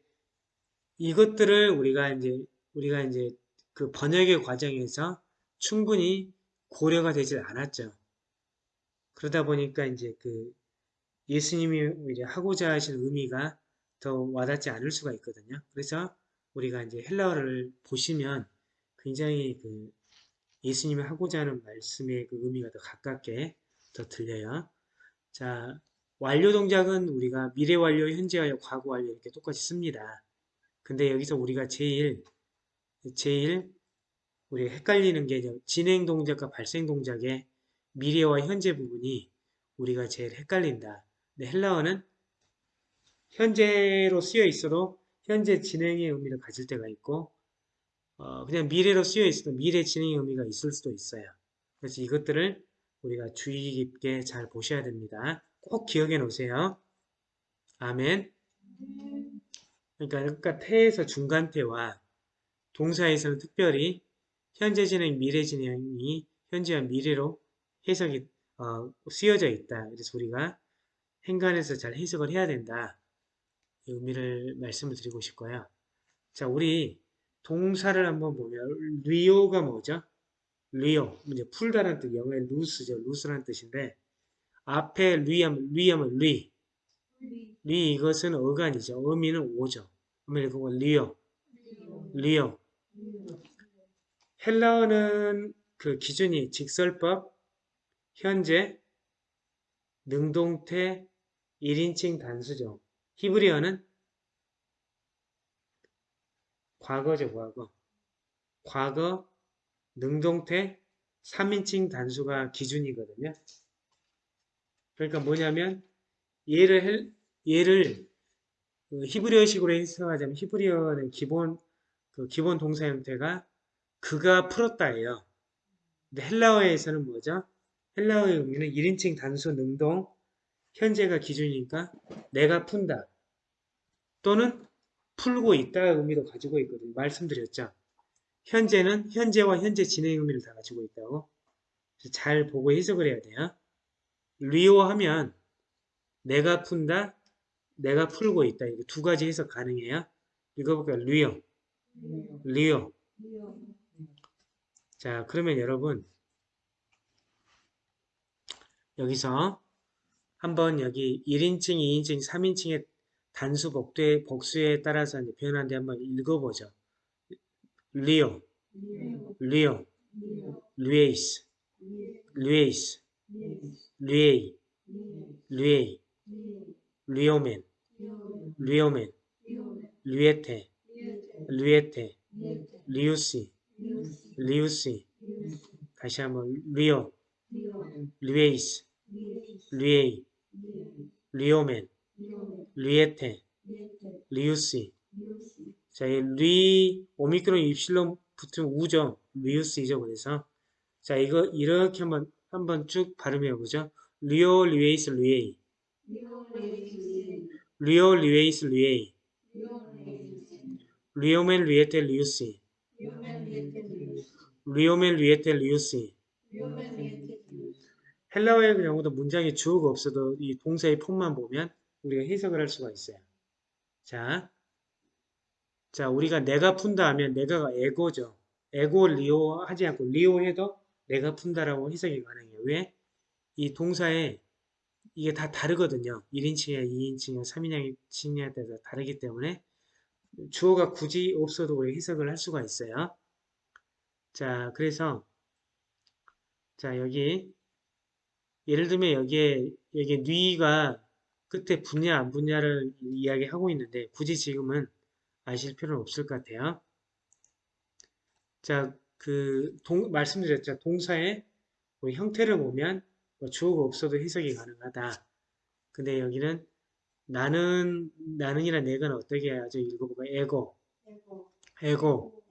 Speaker 1: 이것들을 우리가 이제 우리가 이제 그 번역의 과정에서 충분히 고려가 되질 않았죠. 그러다 보니까 이제 그 예수님이 이제 하고자 하신 의미가 더 와닿지 않을 수가 있거든요. 그래서 우리가 이제 헬라어를 보시면 굉장히 그 예수님이 하고자 하는 말씀의 그 의미가 더 가깝게 더 들려요. 자, 완료 동작은 우리가 미래 완료, 현재 완료, 과거 완료 이렇게 똑같이 씁니다. 근데 여기서 우리가 제일 제일 우리 헷갈리는 게 진행 동작과 발생 동작의 미래와 현재 부분이 우리가 제일 헷갈린다. 근데 헬라어는 현재로 쓰여 있어도 현재 진행의 의미를 가질 때가 있고 어, 그냥 미래로 쓰여 있어도 미래 진행의 의미가 있을 수도 있어요. 그래서 이것들을 우리가 주의 깊게 잘 보셔야 됩니다. 꼭 기억해 놓으세요. 아멘. 그러니까, 그러니까 태에서 중간태와 동사에서는 특별히 현재 진행, 미래 진행이 현재와 미래로 해석이 어, 쓰여져 있다. 그래서 우리가 행간에서 잘 해석을 해야 된다. 이 의미를 말씀을 드리고 싶고요. 자, 우리 동사를 한번 보면 λύω가 뭐죠? λύω, 이제 풀다라는 뜻, 영어의 loose죠. loose라는 뜻인데 앞에 λυ하면 λυ하면 λυ, λυ 이것은 어간이죠. 어미는 ω죠. 어미는 그거 λύω, λύω. 헬라어는 그 기준이 직설법, 현재, 능동태, 1인칭 단수죠. 히브리어는 과거죠, 과거. 과거, 능동태, 3인칭 단수가 기준이거든요. 그러니까 뭐냐면 얘를 얘를 그 히브리어식으로 해석하자면 히브리어는 기본 그 기본 동사 형태가 그가 풀었다예요. 근데 헬라어에서는 뭐죠? 헬라어의 의미는 1인칭 단수 능동 현재가 기준이니까 내가 푼다 또는 풀고 있다 의미도 가지고 있거든요. 말씀드렸죠. 현재는 현재와 현재 진행 의미를 다 가지고 있다고 잘 보고 해석을 해야 돼요. 리오 하면 내가 푼다, 내가 풀고 있다. 이거 두 가지 해석 가능해요. 읽어볼까요? 리오, 리오. 자, 그러면 여러분 여기서 한번 여기 1인칭, 2인칭, 3인칭의 단수 복수에, 따라서 표현하는데 한번 읽어보죠. λύω, λύω, λύεις, λύεις, λύει, λύει, λύομεν, λύομεν, λύετε, λύετε, λύουσι, λύουσι, 다시 한번 λύω, λύεις, 자, 이 λυ, 오미크론 입실론 붙은 ου죠. λύουσι죠. 그래서. 자, 이거 이렇게 한번, 한번 쭉 발음해 보죠. λύω, λύεις, λύει. λύω, λύεις, λύει. λύομεν, λύετε, λύουσι. λύομεν, λύετε, λύουσι. 헬라어의 경우도 문장에 주어가 없어도 이 동사의 폼만 보면 우리가 해석을 할 수가 있어요. 자, 자 우리가 내가 푼다 하면 내가가 ἐγώ죠. ἐγὼ λύω 하지 않고 λύω 해도 내가 푼다라고 해석이 가능해요. 왜? 이 동사에 이게 다 다르거든요. 1인칭이야, 2인칭이야, 3인칭이야 따라서 다르기 때문에 주어가 굳이 없어도 우리 해석을 할 수가 있어요. 자, 그래서 자 여기 예를 들면 여기에 여기 뉘가 끝에 붙냐 안 붙냐를 이야기하고 있는데 굳이 지금은 아실 필요는 없을 것 같아요. 자, 그 동, 말씀드렸죠. 동사의 뭐 형태를 보면 뭐 주어가 없어도 해석이 가능하다. 근데 여기는 나는 나는이나 내가는 어떻게 해야죠? 읽어보고 에고, 에고,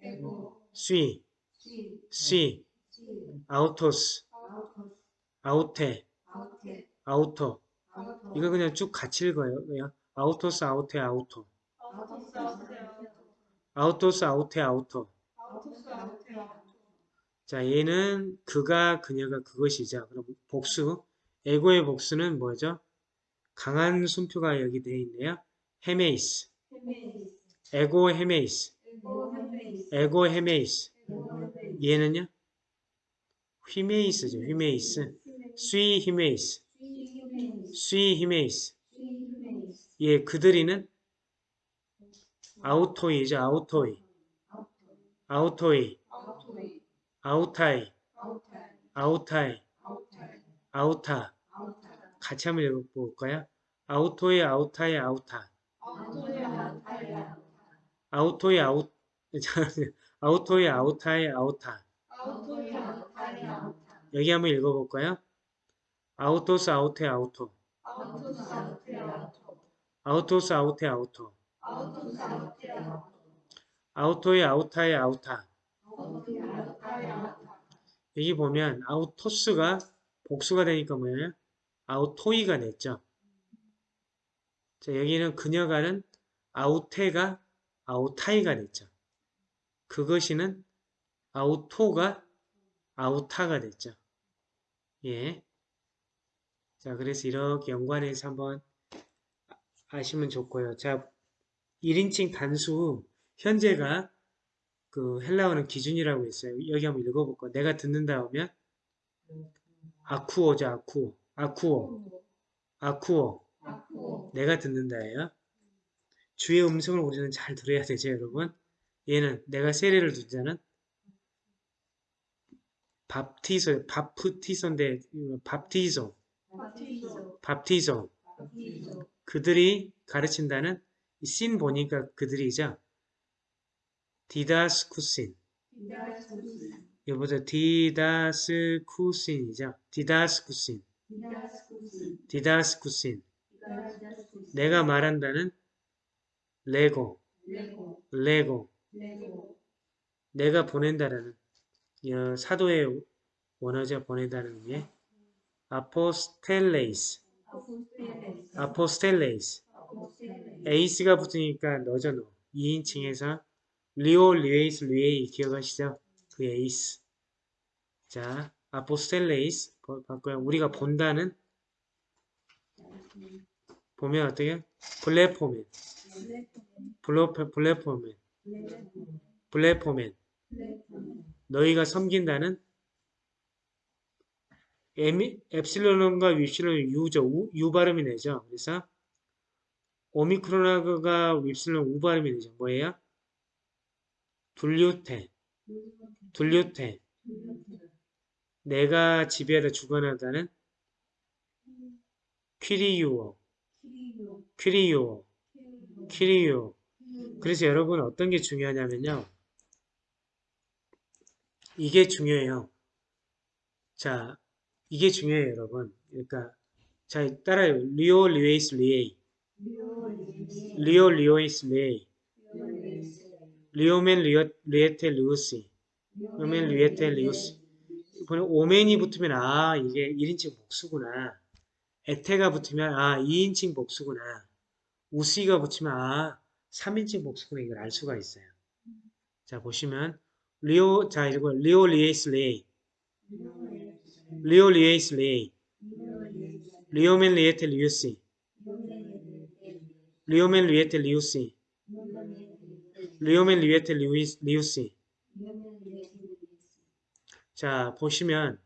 Speaker 1: 쉬, 쉬, 아우토스, 아우테, 아우토. 이거 그냥 쭉 같이 읽어요. 아우토스, 아우테, 아우토. 아우토스, 아우테, 아우토. 자, 얘는 그가, 그녀가 그것이죠. 그럼 복수. ἐγώ의 복수는 뭐죠? 강한 숨표가 여기 되어 있네요. ἡμεῖς. ἐγώ ἡμεῖς. ἐγώ ἡμεῖς. 얘는요? ὑμεῖς죠. ὑμεῖς. σύ ὑμεῖς. σύ ὑμεῖς. 예, 그들이는 αὐτοί죠. αὐτοί. αὐτοί. 아우타이. 아우타이. 아우타. 같이 한번 읽어볼까요? 아우토이, 아우타이, 아우타. 아우토이, 아우, 아우토이, 아우타이, 아우타. 여기 한번 읽어볼까요? 아우토스, 아우테, 아우토. 아우토스, 아우테, 아우토. 아우토이, 아우타이, 아우타. 여기 보면 아우토스가 복수가 되니까 뭐예요? 아우토이가 됐죠. 자, 여기는 그녀가는 아우테가 아우타이가 됐죠. 그것이는 아우토가 아우타가 됐죠. 예. 자, 그래서 이렇게 연관해서 한번 아시면 좋고요. 자, 1인칭 단수 현재가 그 헬라어는 기준이라고 했어요. 여기 한번 읽어볼까? 내가 듣는다 하면 아쿠오죠, 아쿠오. 아쿠오. 아쿠오. 내가 듣는다예요. 주의 음성을 우리는 잘 들어야 되죠, 여러분. 얘는 내가 세례를 두자는 밥티소, 밥프티소인데 밥티소, 밥티소. 그들이 가르친다는 씬 보니까 그들이죠. 디다스쿠신. 여보죠. 디다스쿠신이죠. 레고,
Speaker 2: 레고,
Speaker 1: 레고.
Speaker 2: 레고,
Speaker 1: 내가 보낸다라는 어, 사도의 원어죠 보낸다는 의미.
Speaker 2: ἀποστέλλεις,
Speaker 1: ἀποστέλλεις, ἀποστέλλεις. εις가 붙으니까 너죠 너. 2인칭에서 λύω, λύεις, λύει 기억하시죠? 그 εις. 자, ἀποστέλλεις 바- 바꿔요. 우리가 본다는 보면 어떻게? βλέπομεν, βλέπε, βλέπομεν, 블레포맨. 너희가 섬긴다는 엡실론과 윕실론 유죠. 우, 유 발음이 내죠. 그래서 오미크론하고가 윕실론 우 발음이 되죠. 뭐예요? 둘류테, 둘류테. 내가 지배하다 주관하다는 퀴리유어, κυριεύω, κυριεύω. 그래서 여러분 어떤 게 중요하냐면요. 이게 중요해요. 자, 이게 중요해요, 여러분. 그러니까 자, 따라요. λύω, λύεις, λύει. λύω, λύεις, λύει. λύομεν, λύω, λύετε, λύουσι. λύομεν, λύετε, λύουσι. 이번에 ομεν이 붙으면 아, 이게 1인칭 복수구나. ετε가 붙으면 아, 2인칭 복수구나. ουσι가 붙으면 아, 3인칭 복수구나. 이걸 알 수가 있어요. 자, 보시면 λύω, 자, 이거 λύω, λύεις, λύει. λύω, λύεις, λύει. λύομεν, λύετε, λύουσι. λύομεν, λύετε, λύουσι. λύομεν, λύετε, λύουσι. 자, 보시면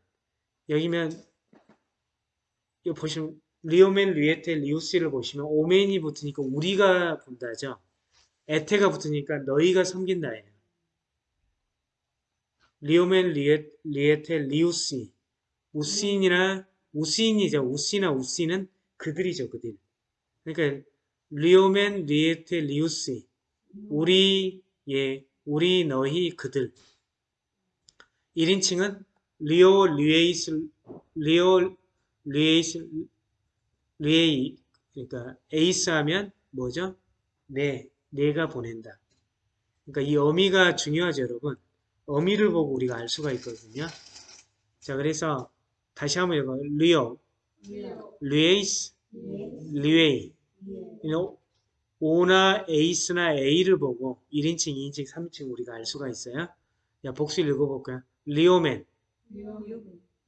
Speaker 1: 여기면 이거 보시면 λύομεν, λύετε, λύουσι를 보시면 ομεν이 붙으니까 우리가 본다죠. ετε가 붙으니까 너희가 섬긴다예요. λύομεν, λύε, λύετε, λύουσι. ουσιν이나 ουσιν이죠. ουσι나 ουσι는 그들이죠. 그들. 그러니까 λύομεν, λύετε, λύουσι. 우리, 예, 우리, 너희, 그들. 1인칭은 λύω, λύεις, λύω, λύεις, λύει. 그러니까 εις 하면 뭐죠? 네, 내가 보낸다. 그러니까 이 어미가 중요하죠, 여러분. 어미를 보고 우리가 알 수가 있거든요. 자, 그래서 다시 한번 이거 λύω, λύεις, λύει. 이런 오나 에이스나 A를 보고 1인칭, 2인칭, 3인칭 우리가 알 수가 있어요. 야, 복수 읽어볼까요? 리오멘,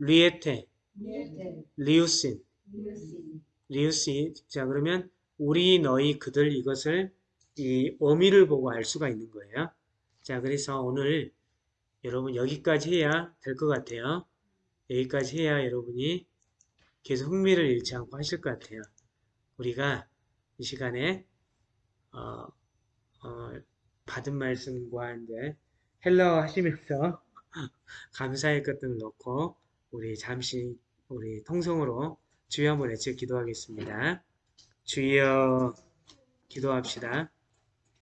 Speaker 1: 리에테, 리우신, 리우시. 자, 그러면 우리, 너희, 그들 이것을 이 어미를 보고 알 수가 있는 거예요. 자, 그래서 오늘 여러분 여기까지 해야 될 것 같아요. 여기까지 해야 여러분이 계속 흥미를 잃지 않고 하실 것 같아요. 우리가 이 시간에 어, 어, 받은 말씀과 이제 헬러 하시면서 감사의 것들을 넣고 우리 잠시 우리 통성으로 주여 한번 외쳐 기도하겠습니다. 주여 기도합시다.